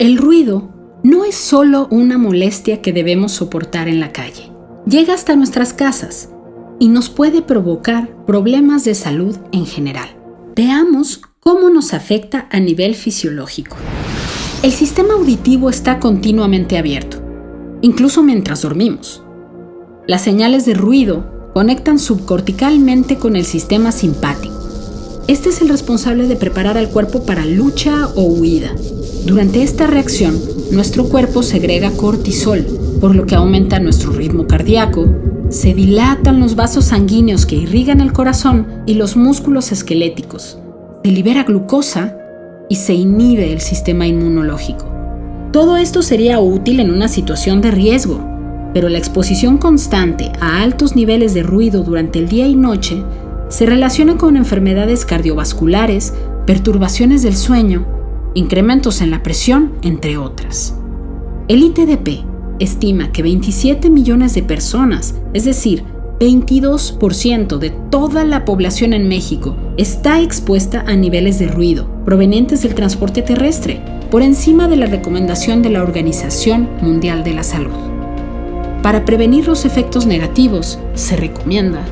El ruido no es solo una molestia que debemos soportar en la calle. Llega hasta nuestras casas y nos puede provocar problemas de salud en general. Veamos cómo nos afecta a nivel fisiológico. El sistema auditivo está continuamente abierto, incluso mientras dormimos. Las señales de ruido conectan subcorticalmente con el sistema simpático. Este es el responsable de preparar al cuerpo para lucha o huida. Durante esta reacción, nuestro cuerpo segrega cortisol, por lo que aumenta nuestro ritmo cardíaco, se dilatan los vasos sanguíneos que irrigan el corazón y los músculos esqueléticos, se libera glucosa y se inhibe el sistema inmunológico. Todo esto sería útil en una situación de riesgo, pero la exposición constante a altos niveles de ruido durante el día y noche se relaciona con enfermedades cardiovasculares, perturbaciones del sueño, incrementos en la presión, entre otras. El ITDP estima que 27 millones de personas, es decir, 22% de toda la población en México, está expuesta a niveles de ruido provenientes del transporte terrestre, por encima de la recomendación de la Organización Mundial de la Salud. Para prevenir los efectos negativos, se recomienda